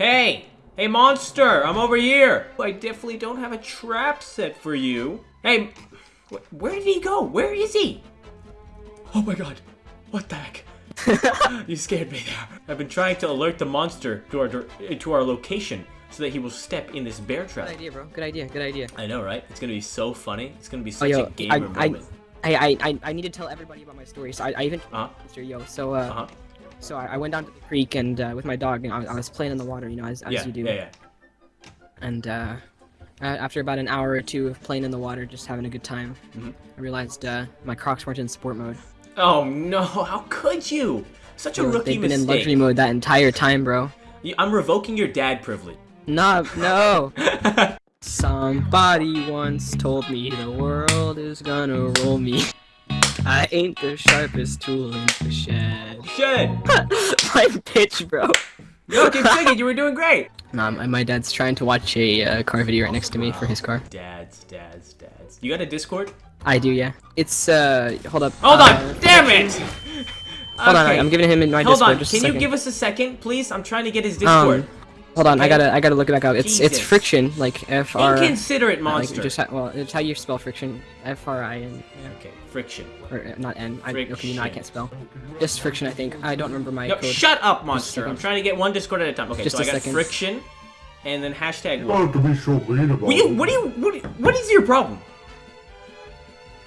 Hey! Hey, monster! I'm over here! I definitely don't have a trap set for you. Hey, wh where did he go? Where is he? Oh my god. What the heck? you scared me there. I've been trying to alert the monster to our, to our location so that he will step in this bear trap. Good idea, bro. Good idea. Good idea. I know, right? It's gonna be so funny. It's gonna be Oh, such yo, a gamer I, moment. I, I, I, I need to tell everybody about my story. So I, I even, Uh-huh. Mr. Yo. So, uh, Uh-huh. So I, I went down to the creek and uh, with my dog, and I, was- I was playing in the water, you know, as, as Yeah, you do. yeah, yeah. And uh, after about an hour or two of playing in the water, just having a good time, Mhm. I realized uh, my Crocs weren't in sport mode. Oh no, how could you? Such a were- rookie They've been in luxury mode that entire time, bro. I'm revoking your dad privilege. Nah, no. Somebody once told me the world is gonna roll me. I ain't the sharpest tool in the shed. Shit! my pitch, bro. No, keep singing, you were doing great! Nah, my, my dad's trying to watch a uh, car video right next to me for his car. Dads, dads, dads. You got a Discord? I do, yeah. It's uh, hold up. Hold uh, on! Damn it! Hold on, I'm giving him in my Hold Discord. on, just can you give us a second, please? I'm trying to get his Discord. Um, hold on, I gotta I gotta look it back up. It's it's friction, like F R. Inconsiderate Like monster. just ha- well, it's how you spell friction. F R I N. Okay, friction. Or uh, not N. I, okay, you know I can't spell. Just friction, I think. I don't remember my No, code. shut up, monster. I'm trying to get one Discord at a time. Okay, Just so a I got second. friction, and then hashtag You what? don't have to be so mean about What do you, what do you, what, what is your problem?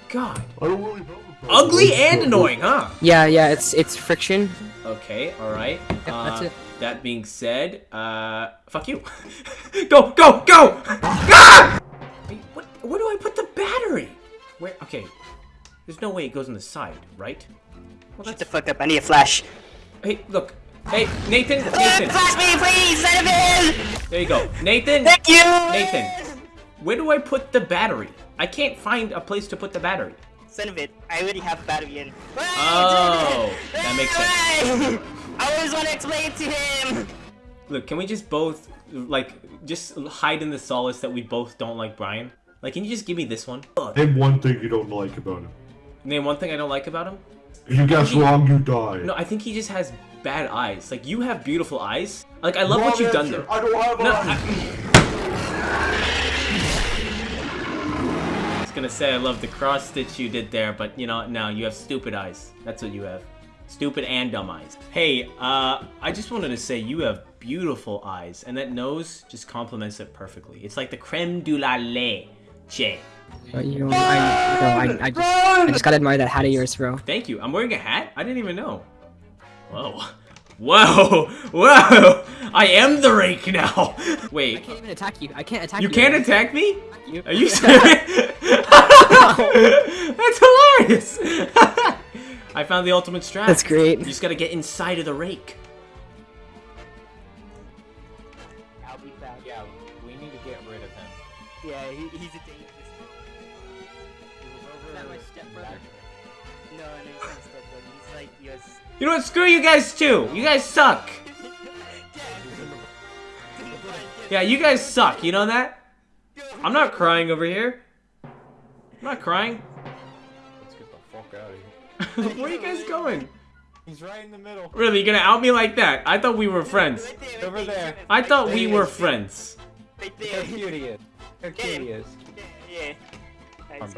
God. I don't really have a problem. Ugly and annoying, huh? Yeah, yeah, it's it's friction. Okay, alright. Yeah, that's Uh, it. That being said, uh, fuck you. go, go, go! Ah! Wait, what, where do I put the battery? Where, okay. There's no way it goes on the side, right? Well, Shut the fuck up, I need a flash. hey, look. Hey, Nathan, Nathan. Flash me, please, son of a- There you go. Nathan, Thank you! Nathan. Where do I put the battery? I can't find a place to put the battery. Son of it, I already have a battery in. Oh, that makes sense. I always want to explain it to him! Look, can we just both, like, just hide in the solace that we both don't like Brian? Like, can you just give me this one? Ugh. Name one thing you don't like about him. Name one thing I don't like about him? If you guess He- wrong, you die. No, I think he just has bad eyes. Like, you have beautiful eyes. Like, I love what you've done there. I don't have No, eyes. I gonna say I love the cross stitch you did there, but you know, no, you have stupid eyes. That's what you have. Stupid and dumb eyes. Hey, uh, I just wanted to say you have beautiful eyes, and that nose just complements it perfectly. It's like the creme de la leche. But you know, I, bro, I, I just I just gotta admire that hat of yours, bro. Thank you. I'm wearing a hat? I didn't even know. Whoa. Whoa! Whoa! I am the rake now! Wait. I can't even attack you. I can't attack you you. can't attack me? you. Are you serious? That's hilarious! I found the ultimate strat. That's great. You just gotta get inside of the rake. I'll be back. Yeah, we need to get rid of him. Yeah, he, he's a dangerous. Is that my stepbrother? You know what? Screw you guys too! You guys suck! Yeah, you guys suck, you know that? I'm not crying over here. I'm not crying. Let's get the fuck out of here. Where are you guys going? He's right in the middle. Really, you gonna out me like that? I thought we were friends. Right there, right Over there. I thought we were friends. Right there. how cute he is. Look how he is. Yeah, yeah. I'm let's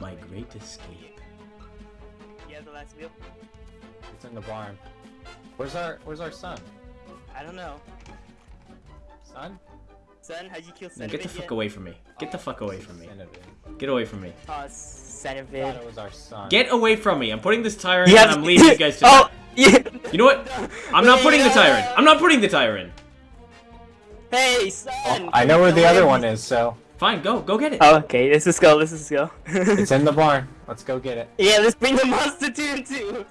My great escape. You have the last wheel? It's in the barn. Where's our Where's our son? I don't know. Son? Son, how'd you kill Now son get the fuck yet? away from me. Get the fuck away from me. Son. Get away from me. Oh, son of I it. thought it was our son. Get away from me. I'm putting this tire in and I'm leaving you guys to Oh, yeah. You know what? I'm not putting the tire in. I'm not putting the tire in. Hey, son! Oh, I know where the other one is, so Fine, go. Go get it. Oh, okay, let's just go, let's just go. it's in the barn. Let's go get it. yeah, let's bring the monster to him too!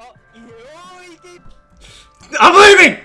oh, oh, he did- I'm leaving!